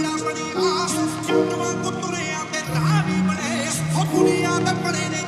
ਬੇੜਾ ਬਣਿਆ ਸੁੱਟਵਾ ਕੁੱਤਰਿਆਂ ਦੇ ਰਾਹ ਵੀ ਬਣੇ। ਹੋ ਦੁਨੀਆ ਦੇ ਬਣੇ